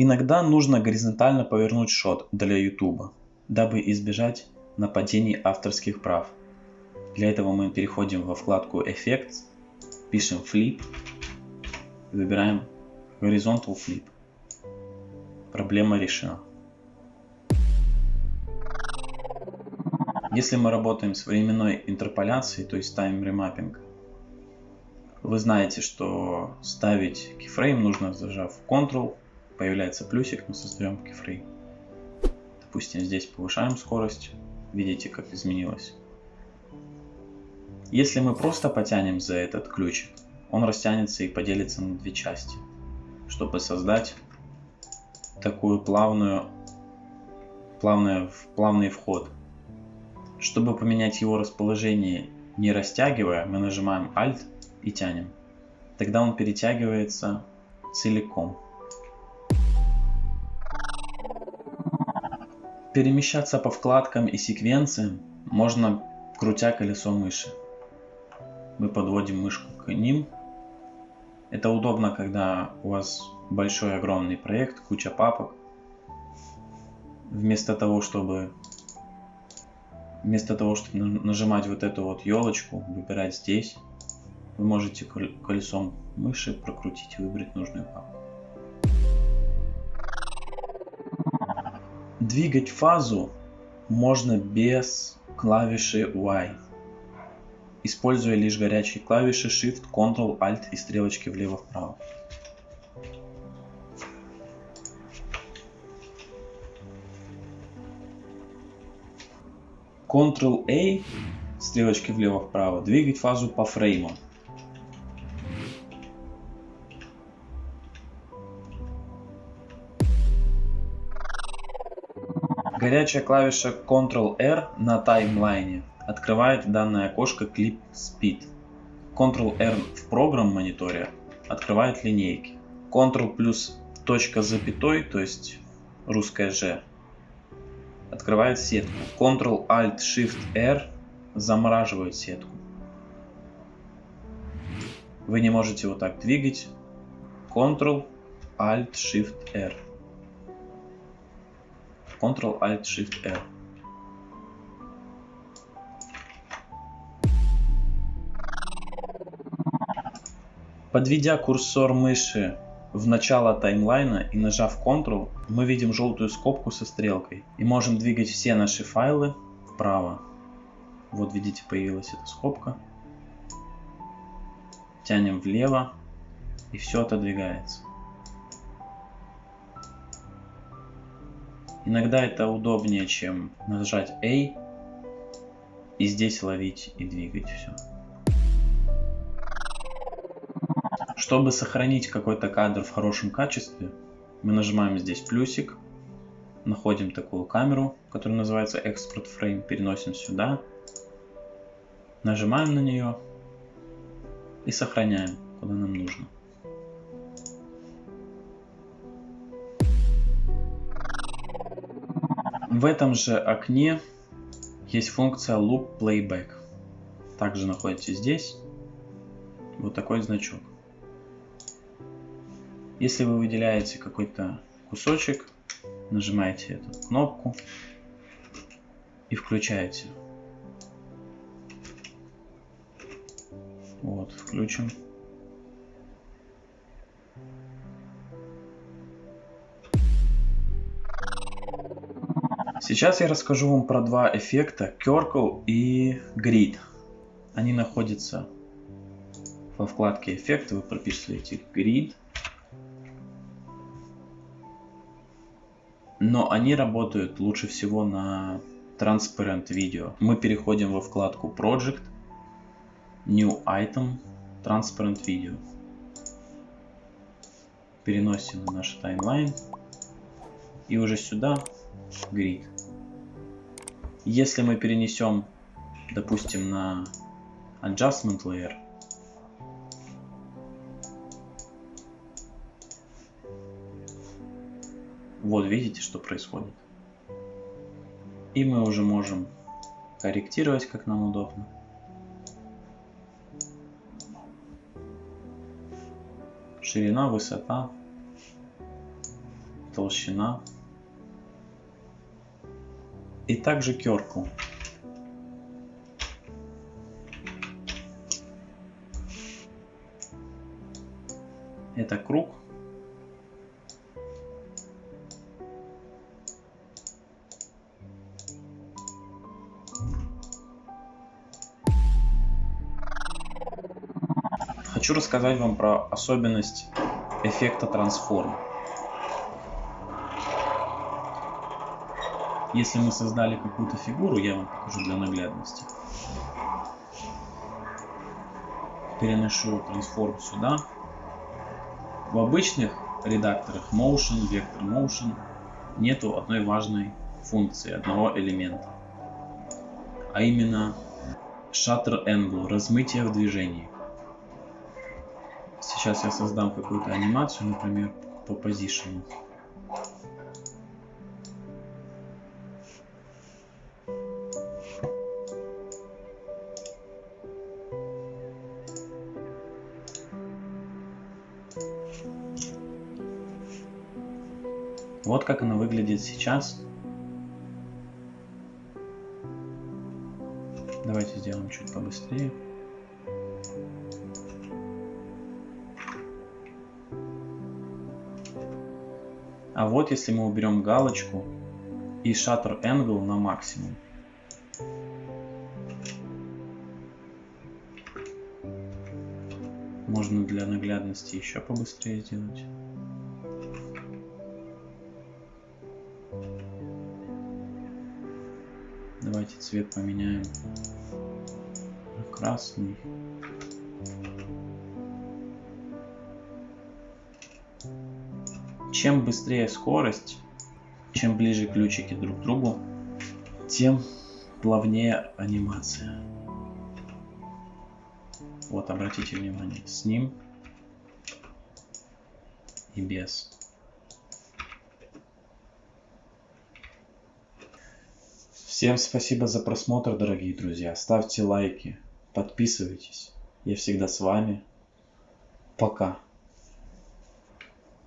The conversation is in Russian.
Иногда нужно горизонтально повернуть шот для YouTube, дабы избежать нападений авторских прав. Для этого мы переходим во вкладку Effects, пишем Flip, выбираем Horizontal Flip. Проблема решена. Если мы работаем с временной интерполяцией, то есть remapping, вы знаете, что ставить keyframe нужно зажав Ctrl, появляется плюсик, мы создаем keyframe. Допустим, здесь повышаем скорость, видите, как изменилось. Если мы просто потянем за этот ключик, он растянется и поделится на две части, чтобы создать такую плавную, плавную, плавный вход. Чтобы поменять его расположение, не растягивая, мы нажимаем Alt и тянем. Тогда он перетягивается целиком. Перемещаться по вкладкам и секвенциям можно крутя колесо мыши. Мы подводим мышку к ним. Это удобно, когда у вас большой огромный проект, куча папок. Вместо того, чтобы вместо того, чтобы нажимать вот эту вот елочку, выбирать здесь, вы можете колесом мыши прокрутить и выбрать нужную папку. Двигать фазу можно без клавиши Y, используя лишь горячие клавиши Shift, Ctrl, Alt и стрелочки влево-вправо. Ctrl-A, стрелочки влево-вправо, двигать фазу по фрейму. Горячая клавиша Ctrl-R на таймлайне открывает данное окошко Clip Speed. Ctrl-R в программ мониторе открывает линейки. Ctrl плюс точка запятой, то есть русская Ж, открывает сетку. Ctrl-Alt-Shift-R замораживает сетку. Вы не можете вот так двигать. Ctrl-Alt-Shift-R. Ctrl-Alt-Shift-R. Подведя курсор мыши в начало таймлайна и нажав Ctrl, мы видим желтую скобку со стрелкой и можем двигать все наши файлы вправо. Вот видите, появилась эта скобка. Тянем влево и все отодвигается. Иногда это удобнее, чем нажать A и здесь ловить и двигать все. Чтобы сохранить какой-то кадр в хорошем качестве, мы нажимаем здесь плюсик, находим такую камеру, которая называется Export Frame, переносим сюда, нажимаем на нее и сохраняем, куда нам нужно. В этом же окне есть функция Loop Playback. Также находится здесь вот такой значок. Если вы выделяете какой-то кусочек, нажимаете эту кнопку и включаете. Вот, включим. Сейчас я расскажу вам про два эффекта Circle и Grid. Они находятся во вкладке эффекты, вы прописываете Grid. Но они работают лучше всего на Transparent Video. Мы переходим во вкладку Project, New Item, Transparent Video. Переносим на наш таймлайн. И уже сюда Grid. Если мы перенесем, допустим, на Adjustment Layer, вот видите, что происходит. И мы уже можем корректировать, как нам удобно. Ширина, высота, толщина. И также керку. Это круг. Хочу рассказать вам про особенность эффекта трансформ. Если мы создали какую-то фигуру, я вам покажу для наглядности. Переношу трансформ сюда. В обычных редакторах Motion, Vector Motion нету одной важной функции, одного элемента. А именно Shutter Angle, размытие в движении. Сейчас я создам какую-то анимацию, например, по позициону. Вот как она выглядит сейчас. Давайте сделаем чуть побыстрее. А вот если мы уберем галочку и Shutter Angle на максимум. Можно для наглядности еще побыстрее сделать. Давайте цвет поменяем на красный. Чем быстрее скорость, чем ближе ключики друг к другу, тем плавнее анимация. Вот, обратите внимание, с ним и без. Всем спасибо за просмотр, дорогие друзья. Ставьте лайки, подписывайтесь. Я всегда с вами. Пока.